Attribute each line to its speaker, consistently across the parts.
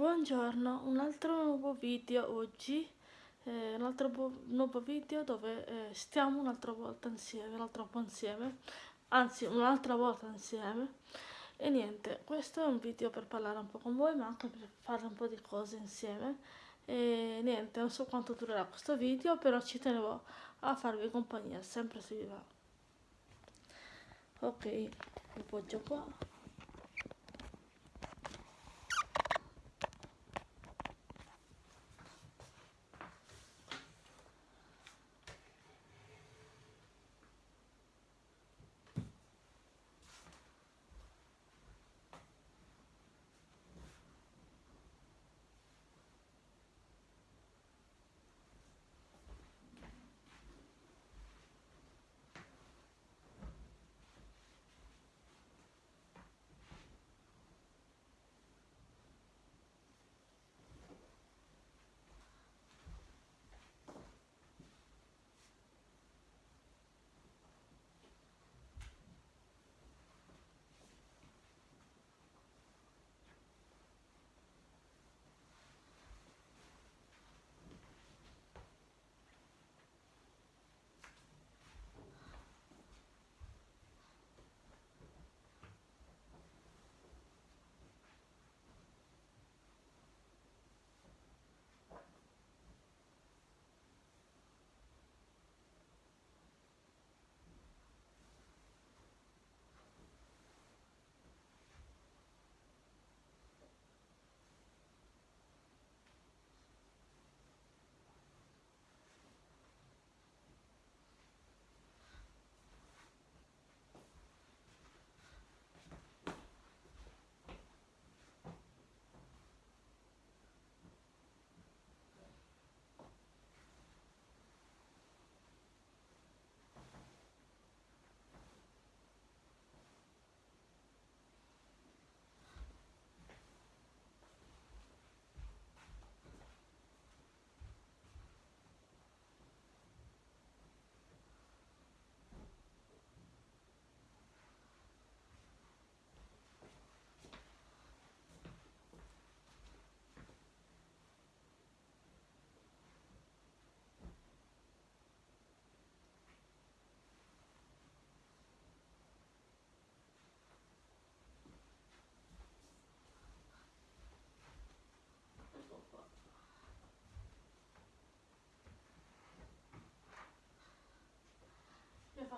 Speaker 1: Buongiorno, un altro nuovo video oggi, eh, un altro nuovo video dove eh, stiamo un'altra volta insieme, un altro po' insieme, anzi un'altra volta insieme e niente, questo è un video per parlare un po' con voi ma anche per fare un po' di cose insieme e niente, non so quanto durerà questo video però ci tenevo a farvi compagnia sempre se vi va. Ok, lo poggio qua.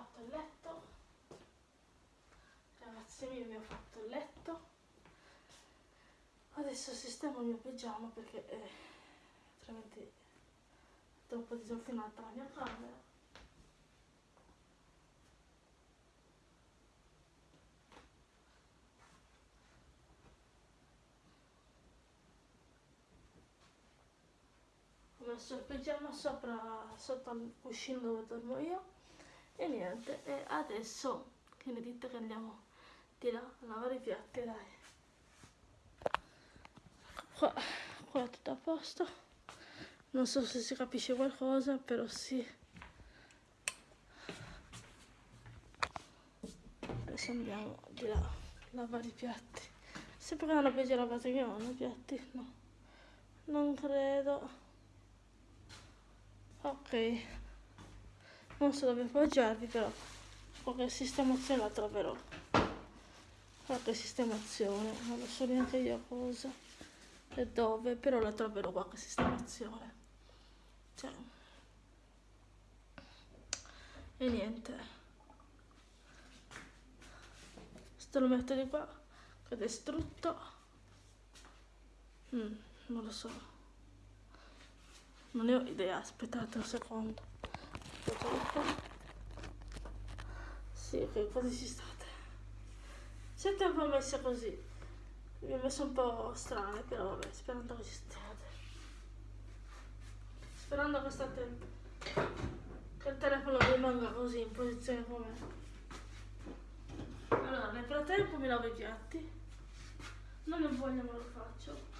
Speaker 1: Fatto il letto. Ragazzi io vi ho fatto il letto. Adesso sistemo il mio pigiama perché eh, altrimenti è troppo disordinata la mia camera. Ho messo il pigiama sopra sotto il cuscino dove dormo io e niente e adesso che ne dite che andiamo di là a lavare i piatti dai. Qua, qua tutto a posto. Non so se si capisce qualcosa però sì. Adesso andiamo di là a lavare i piatti. Sempre che ho già lavato io i piatti? No. Non credo. Ok non so dove appoggiarvi però qualche sistemazione la troverò. Qualche sistemazione non lo so neanche io cosa e dove però la troverò qualche sistemazione. Cioè. e niente. Questo lo metto di qua che è distrutto. Mm, non lo so. Non ne ho idea aspettate un secondo sì, che così ci state. Siete un po' messe così. Mi ho messo un po' strane, però vabbè, sperando che ci stiate. Sperando che state... che il telefono rimanga così in posizione come... Allora, nel frattempo mi lavo i piatti. Non ne voglio, ma lo faccio.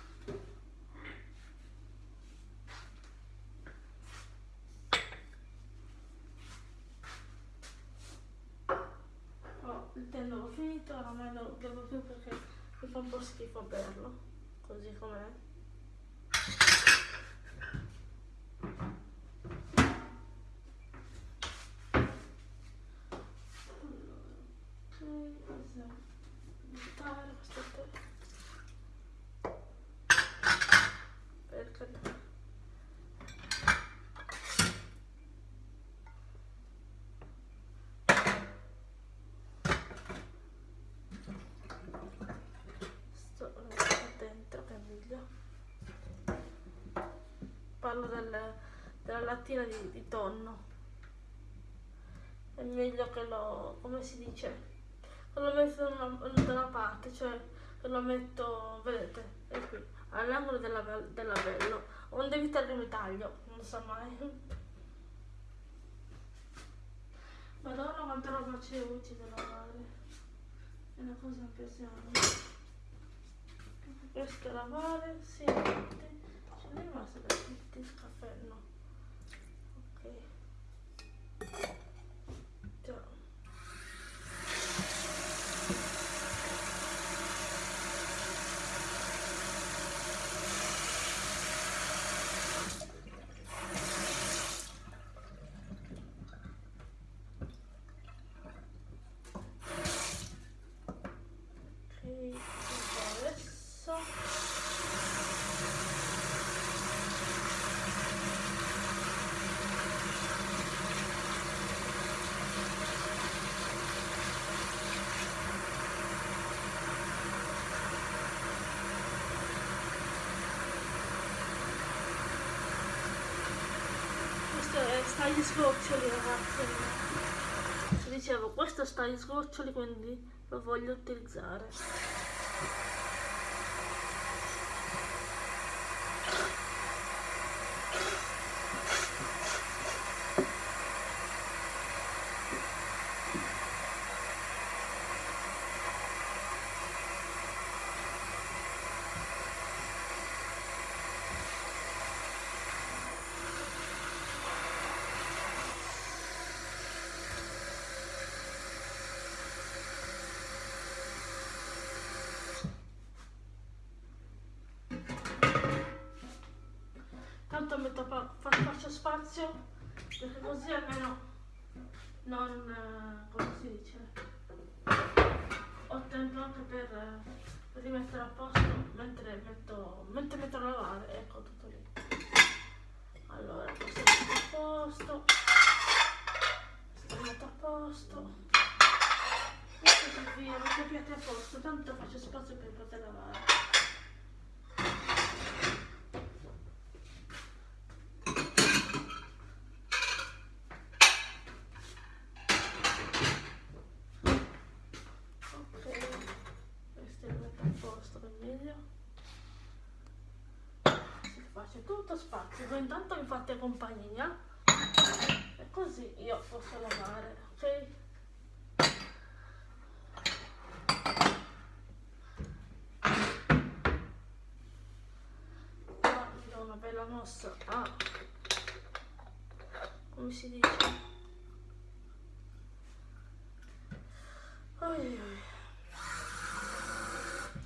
Speaker 1: non l'ho finito, ormai non lo bevo più perché mi fa un po' schifo berlo, così com'è. Parlo del, della lattina di, di tonno. È meglio che lo, come si dice, che lo metto da una, da una parte, cioè che lo metto, vedete, è qui, all'angolo della, dell'avello, onde evitare il taglio, non so mai. Madonna quanta roba c'è oggi da lavare, è una cosa impressionante. Questo lavare, sì, ce n'è rimasto da tutti il caffè, no. Ok. Già. Ok, adesso questo è, sta agli sgoccioli ragazzi. Dicevo questo sta agli sgoccioli quindi lo voglio utilizzare tanto metto pa- fa- faccio spazio perché così almeno non eh, come si dice ho tempo anche per, rimettere a posto mentre metto mentre metto a lavare ecco tutto lì. Allora questo metto a posto questo a posto. E così via metto i a posto tanto faccio spazio per poter lavare Ok, questo lo metto a posto per meglio. Faccia tutto spazio, voi intanto mi fate compagnia e così io posso lavare, ok? Ora mi do una bella mossa a... come si dice? Oi, oi.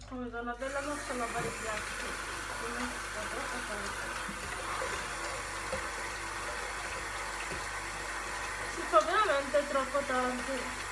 Speaker 1: Come da una bella mossa a lavare i piatti. Come sta troppo tanto.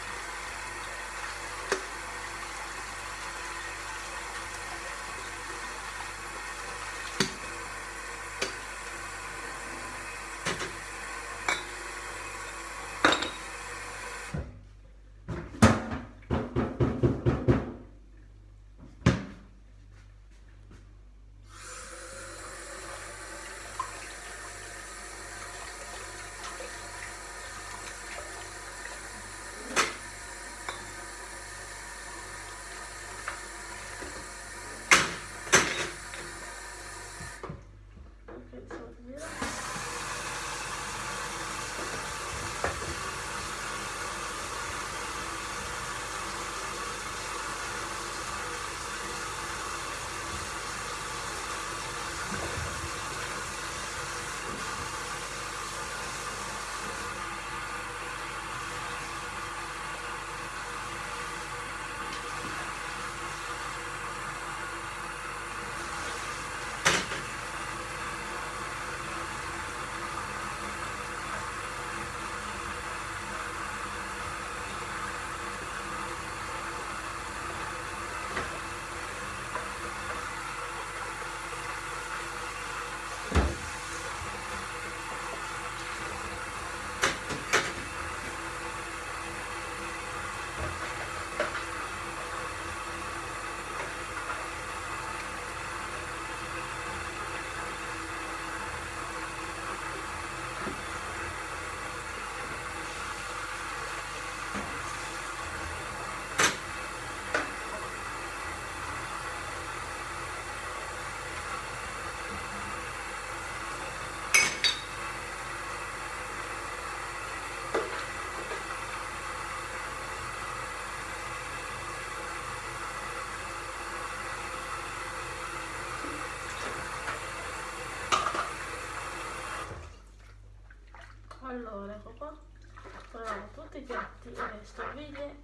Speaker 1: Fa veramente troppo tanto. piatti e le stoviglie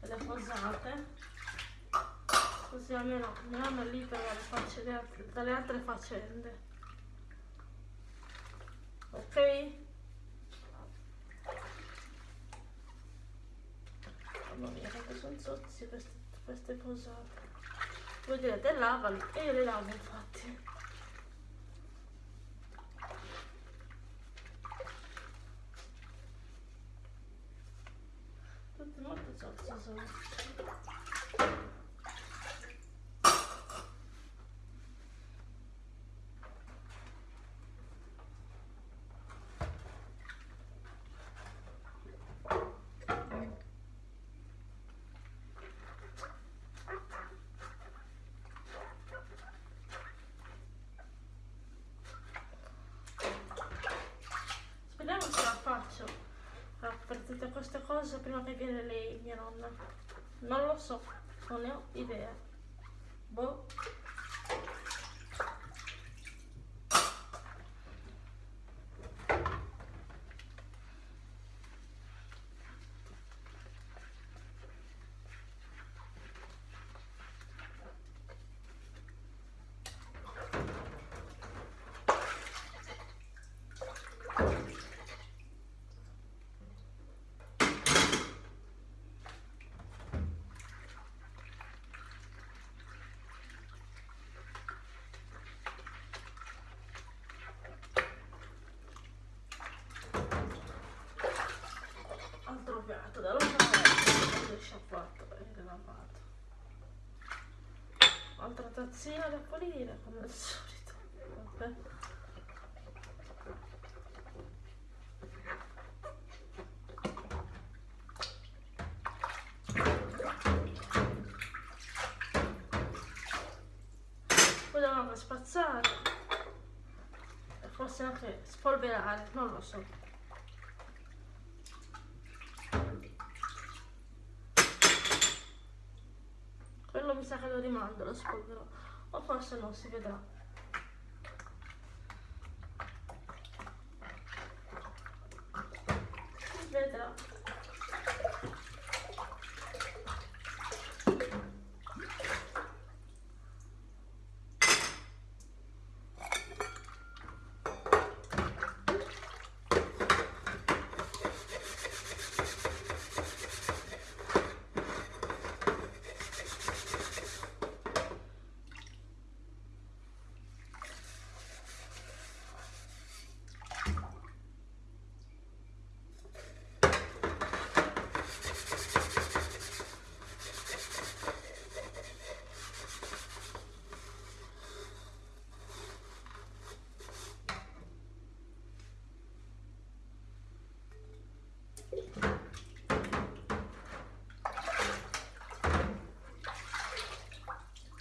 Speaker 1: e le posate così almeno hanno libero dalle, facce, dalle altre faccende ok? mamma mia quanto sono sozzi queste, queste posate voi direte lavali e io le lavo infatti Okay. Tutte queste cose prima che viene lei, mia nonna. Non lo so, non ne ho idea. Boh. piatto da lavare sciacquato e lavato altra tazzina da pulire come al solito. Vabbè. poi anche spazzare. Forse anche spolverare non lo so mi sa che lo rimando, lo spolverò. O forse no, si vedrà. Si vedrà.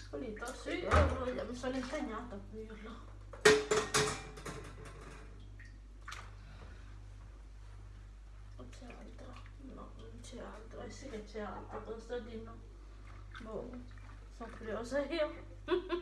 Speaker 1: Pulito? Sì, io mi sono impegnata a pulirlo. Non c'è altro? No, non c'è altro. Eh sì che c'è altro, cosa di no? Boh, sono curiosa io.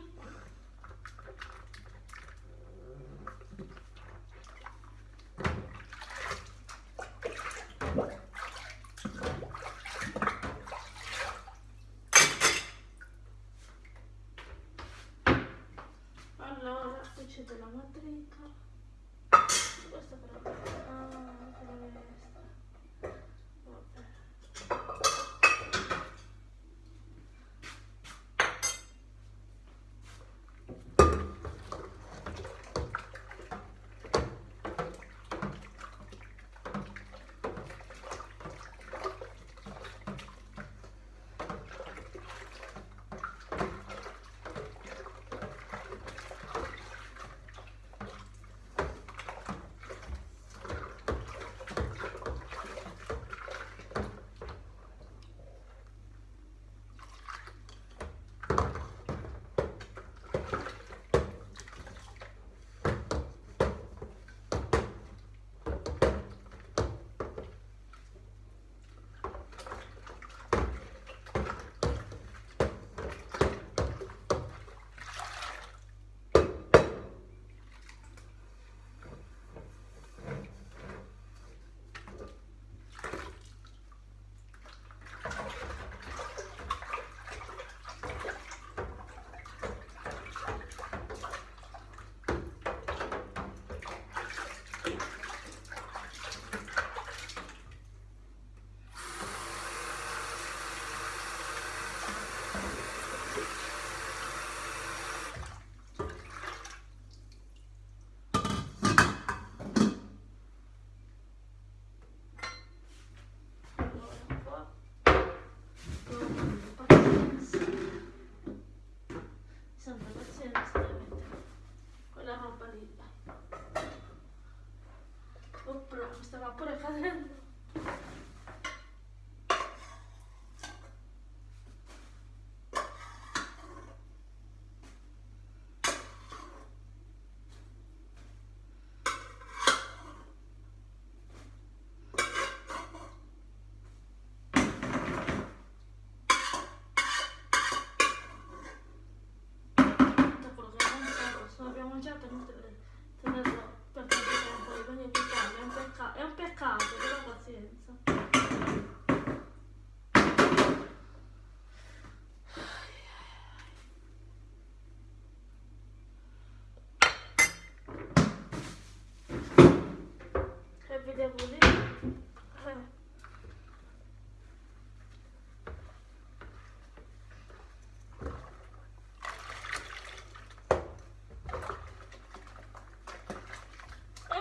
Speaker 1: mangiato, se non abbiamo mangiato è inutile tenerlo per tanto tempo, quindi evitare, è un peccato, è un peccato, però pazienza. Che vi devo dire? Eh. È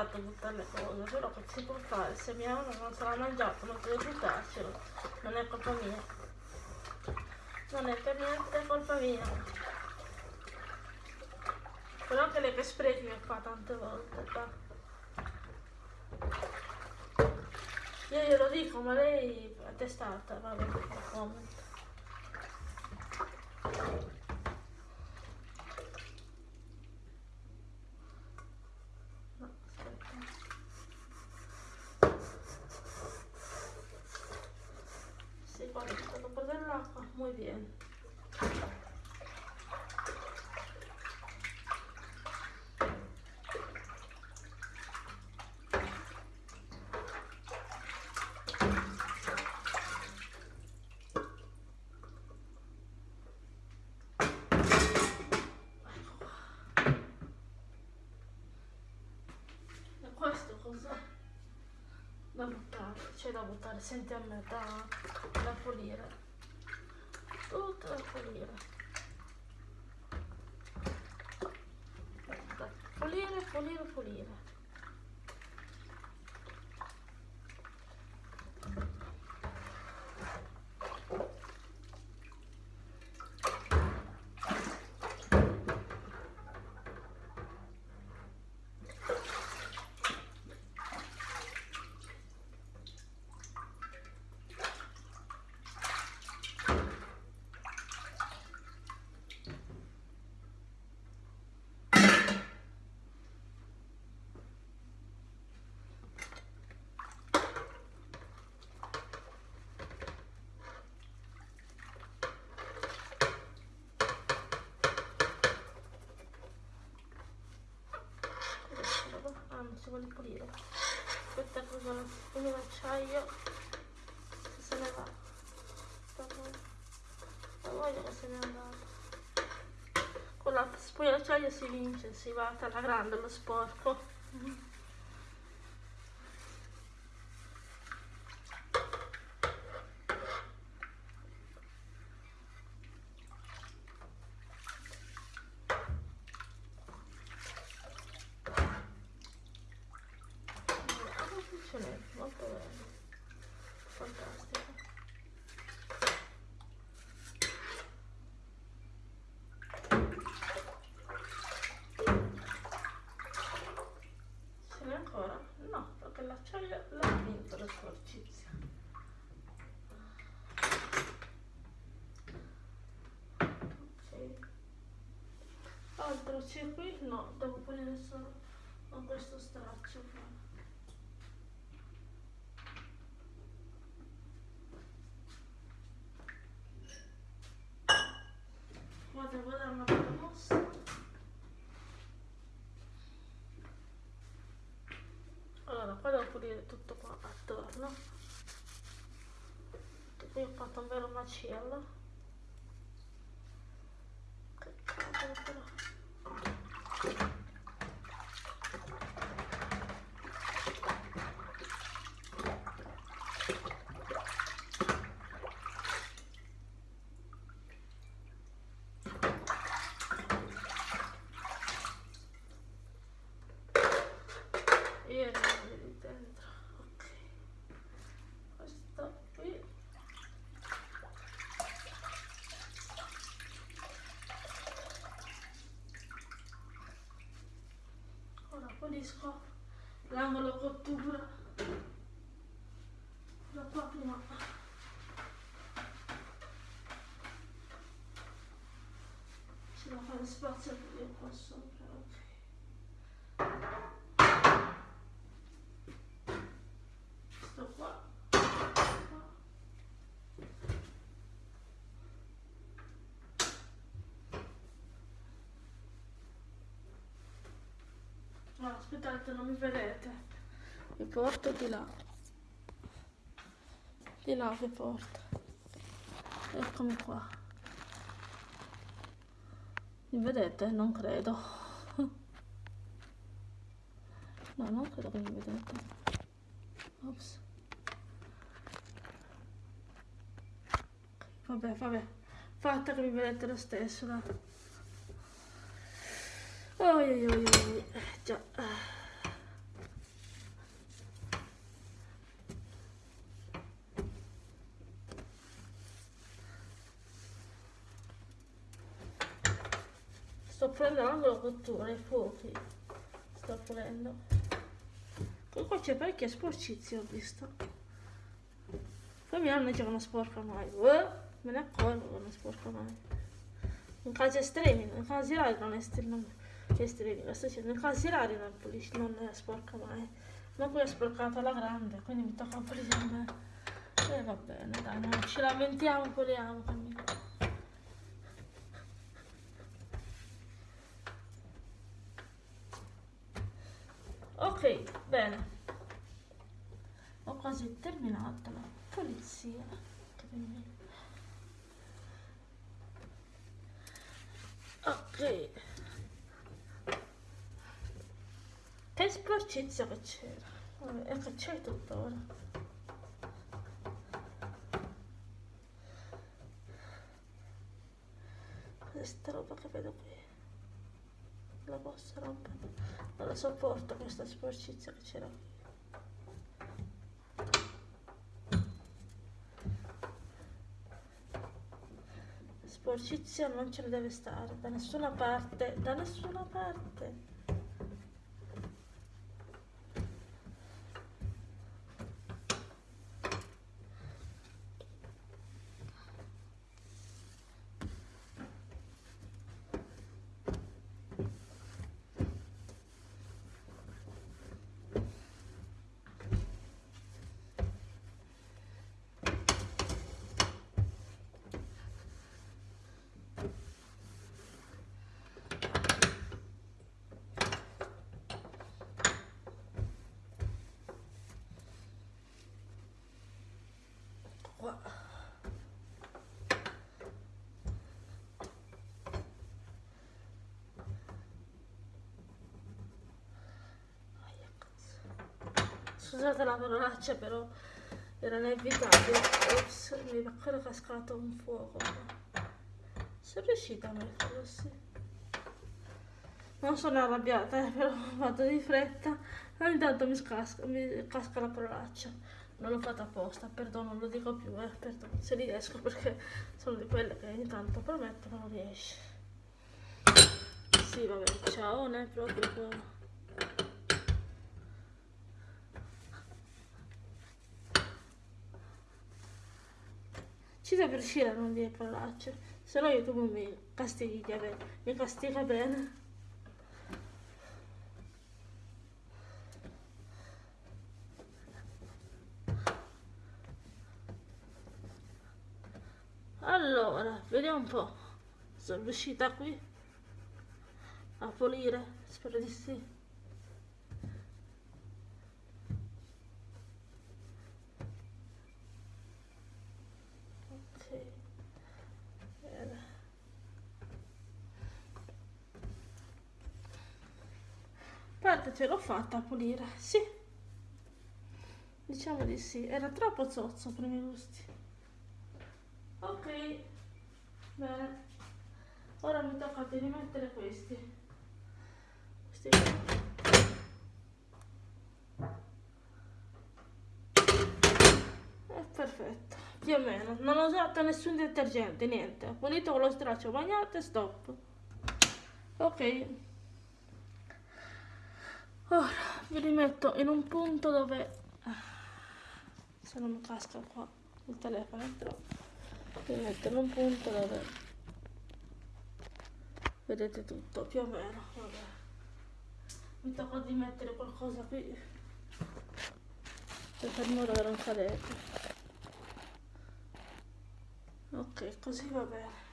Speaker 1: peccato buttare le cose, però che si può fare? Se mia mamma non se l'ha mangiato, non deve buttarcelo. Non è colpa mia. Non è per niente colpa mia. Però anche lei che sprechi mi fa tante volte. fa. Io glielo dico, ma lei è testata, vabbè, no comment. No, aspetta. Sì, poi è stato un po' dell'acqua, muy bien. Da c'è da buttare, senti a me, da, da pulire. Tutto da pulire. Pulire, pulire, pulire. Questa roba- Ah, non si vuole pulire. Questa cosa, quindi l'acciaio se ne va. Voglio che se ne è andato. Con la spugna d'acciaio si vince, si va alla grande lo sporco. Come funziona? Molto bene. Fantastico. Ce n'è ancora? No, perché l'acciaio l'ha vinto la sporcizia. Ok. C'è qui? No, devo pulire solo con questo straccio. qua. Qua devo dare una bella mossa. Allora, qua devo pulire tutto qua attorno. Qui ho fatto un vero macello. Che cavolo però. E andiamo lì dentro. Ok. Questo qui. Ora pulisco l'angolo cottura da qua prima c'è da fare spazio per io qua sopra ok sto qua No, aspettate, non mi vedete. Vi porto di là. Di là vi porto. Eccomi qua. Mi vedete? Non credo. No, non credo che mi vedete. Ops. Vabbè, vabbè. Fatta che mi vedete lo stesso, dai. Oi, oi, oi, oi. Già. Sto prendendo la cottura, i fuochi. Sto prendendo. Qua c'è parecchia sporcizia, ho visto. Poi mia nonna dice che non sporca mai. Uh, me ne accorgo che non sporca mai. In casi estremi, in casi rari non estremamente estremi, lo sto dicendo, in casi rari non, sporca mai. Ma poi è sporcata la grande, quindi mi tocca pulire a me. E va bene, dai, non ci lamentiamo, puliamo. Ok, bene. Ho quasi terminato la pulizia. Ok. Sporcizia che c'era. E che c'è tuttora. Questa roba che vedo qui. La posso rompere. Non la sopporto questa sporcizia che c'era qui. Sporcizia non ce ne deve stare da nessuna parte, da nessuna parte. qua scusate la parolaccia però era inevitabile. Ops mi è cascato un fuoco. Sono riuscita a metterlo sì. Non sono arrabbiata eh, però vado di fretta. Ogni tanto mi, scasca, mi casca la parolaccia. Non l'ho fatta apposta, perdono, non lo dico più, eh, perdono, se riesco perché sono di quelle che ogni tanto prometto non riesce. Sì, vabbè, ciao, ne proprio Ci deve riuscire a non dire parolacce, se no YouTube mi castiga bene, mi castiga bene. allora vediamo un po' sono riuscita qui a pulire? Spero di sì ok bene parte ce l'ho fatta a pulire. Sì. Diciamo di sì. Era troppo zozzo per i miei gusti. Ok. Bene. Ora mi tocca di rimettere questi. Questi è perfetto. Più o meno. Non ho usato nessun detergente niente. Ho pulito con lo straccio bagnato e stop. Ok ora vi rimetto in un punto dove se non mi casca qua il telefono però devo mettere un punto dove vedete tutto più o meno vabbè. mi tocca di mettere qualcosa qui per far modo che non cadete ok così va bene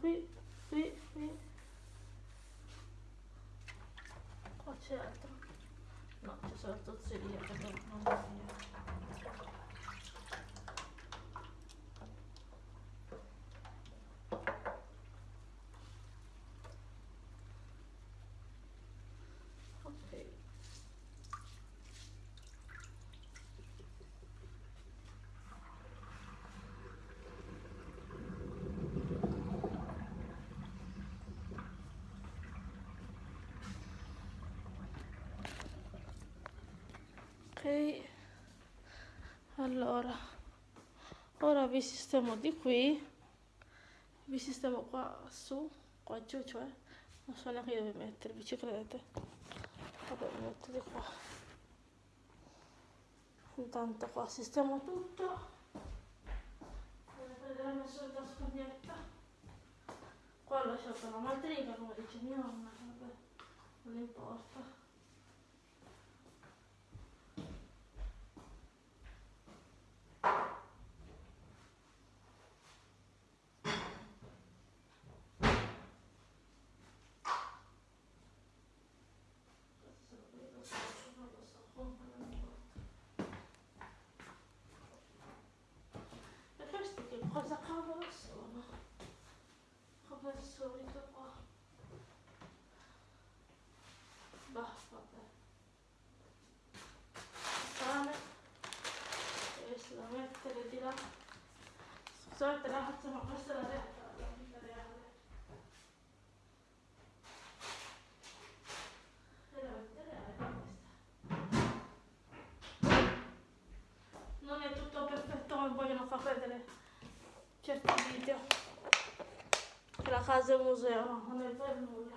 Speaker 1: qui, qui, qui. Qua c'è altro. No, c'è solo tozzeria perché non va via. Allora ora vi sistemo di qui. Vi sistemo qua su qua giù cioè non so neanche dove mettervi ci credete? Vabbè mi metto di qua. Intanto qua sistemo tutto. Prenderemo la solita spugnetta qua ho lasciato la madriga come dice mia nonna vabbè non importa Scusate ragazzi, ma questa è la realtà, la vita reale. È la vita reale questa. Non è tutto perfetto come vogliono far vedere certi video. Che la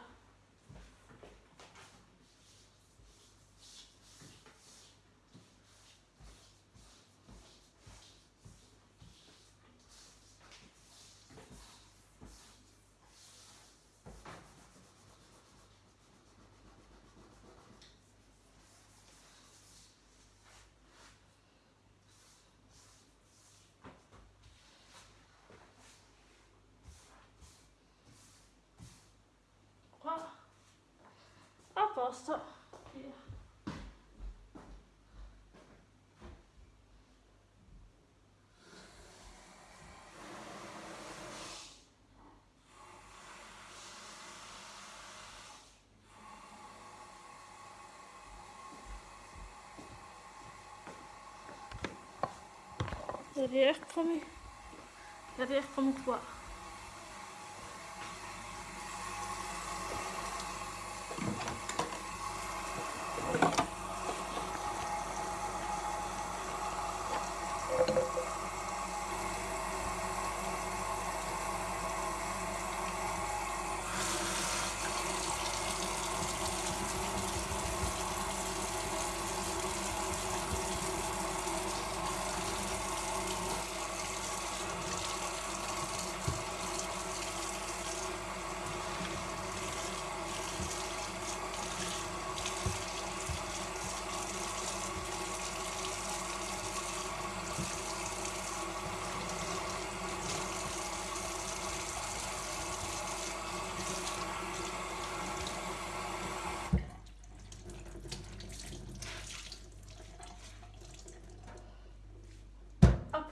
Speaker 1: casa è un museo, no, non è per nulla. posto via. e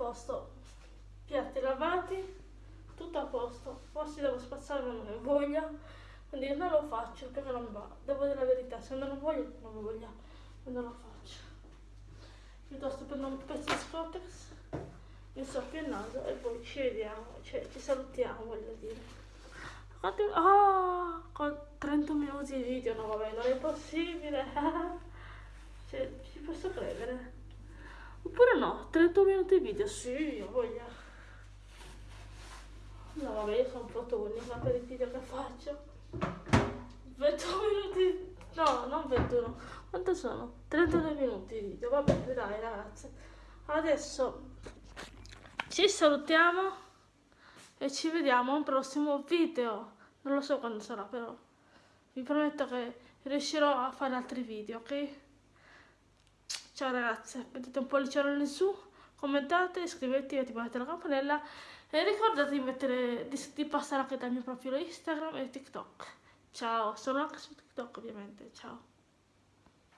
Speaker 1: posto, piatti lavati, tutto a posto, forse devo spazzare ma non ho voglia, quindi non lo faccio perché non va, devo dire la verità, se non ho voglia non voglia, non lo faccio. Piuttosto prendo un pezzo di Scottex, mi soffio il naso e poi ci vediamo, cioè ci salutiamo voglio dire. Oh, con 30 minuti di video, no vabbè, non è possibile. cioè, ci posso credere. Oppure no, 30 minuti di video, sì, ho voglia. No vabbè, io sono un po' tonica per i video che faccio. 21 minuti, no, non 21. Quanto sono? 32 minuti di video, vabbè, dai ragazzi. Adesso ci salutiamo e ci vediamo a un prossimo video non lo so quando sarà però vi prometto che riuscirò a fare altri video ok ciao ragazze mettete un pollicione in su commentate iscrivetevi attivate la campanella e ricordate di, mettere, di, di passare anche dal mio profilo instagram e tiktok. Ciao sono anche su tiktok ovviamente ciao